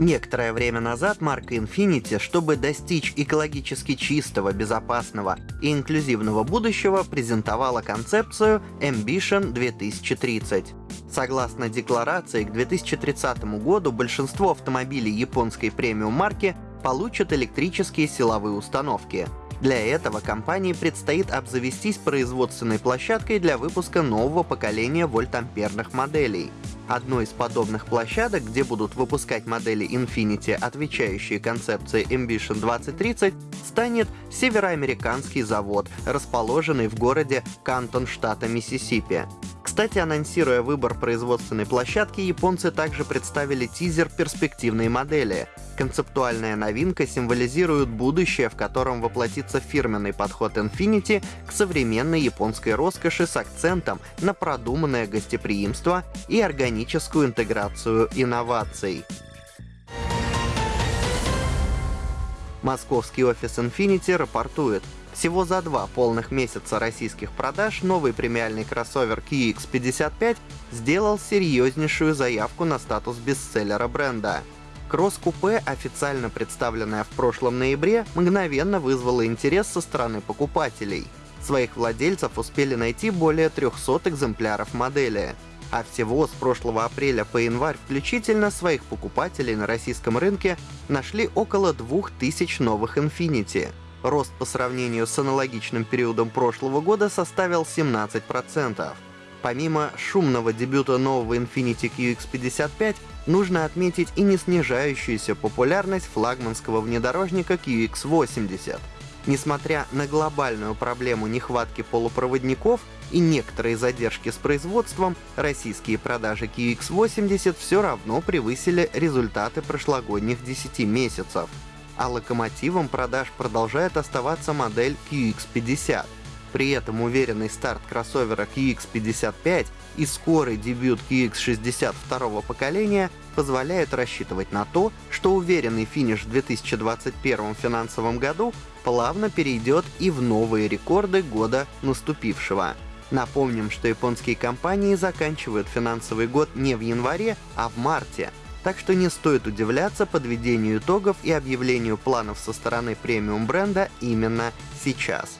Некоторое время назад марка Infiniti, чтобы достичь экологически чистого, безопасного и инклюзивного будущего, презентовала концепцию Ambition 2030. Согласно декларации, к 2030 году большинство автомобилей японской премиум марки получат электрические силовые установки. Для этого компании предстоит обзавестись производственной площадкой для выпуска нового поколения вольтамперных моделей. Одной из подобных площадок, где будут выпускать модели Infiniti, отвечающие концепции Ambition 2030, станет североамериканский завод, расположенный в городе Кантон штата Миссисипи. Кстати, анонсируя выбор производственной площадки, японцы также представили тизер перспективной модели. Концептуальная новинка символизирует будущее, в котором воплотится фирменный подход Infiniti к современной японской роскоши с акцентом на продуманное гостеприимство и органическую интеграцию инноваций. Московский офис Infiniti рапортует, всего за два полных месяца российских продаж новый премиальный кроссовер QX55 сделал серьезнейшую заявку на статус бестселлера бренда. Кросс-купе, официально представленное в прошлом ноябре, мгновенно вызвало интерес со стороны покупателей. Своих владельцев успели найти более 300 экземпляров модели. А всего с прошлого апреля по январь включительно своих покупателей на российском рынке нашли около 2000 новых Infiniti. Рост по сравнению с аналогичным периодом прошлого года составил 17%. Помимо шумного дебюта нового Infiniti QX55, нужно отметить и не снижающуюся популярность флагманского внедорожника QX80. Несмотря на глобальную проблему нехватки полупроводников и некоторые задержки с производством, российские продажи QX80 все равно превысили результаты прошлогодних 10 месяцев а локомотивом продаж продолжает оставаться модель QX50. При этом уверенный старт кроссовера QX55 и скорый дебют QX60 второго поколения позволяют рассчитывать на то, что уверенный финиш в 2021 финансовом году плавно перейдет и в новые рекорды года наступившего. Напомним, что японские компании заканчивают финансовый год не в январе, а в марте, так что не стоит удивляться подведению итогов и объявлению планов со стороны премиум бренда именно сейчас.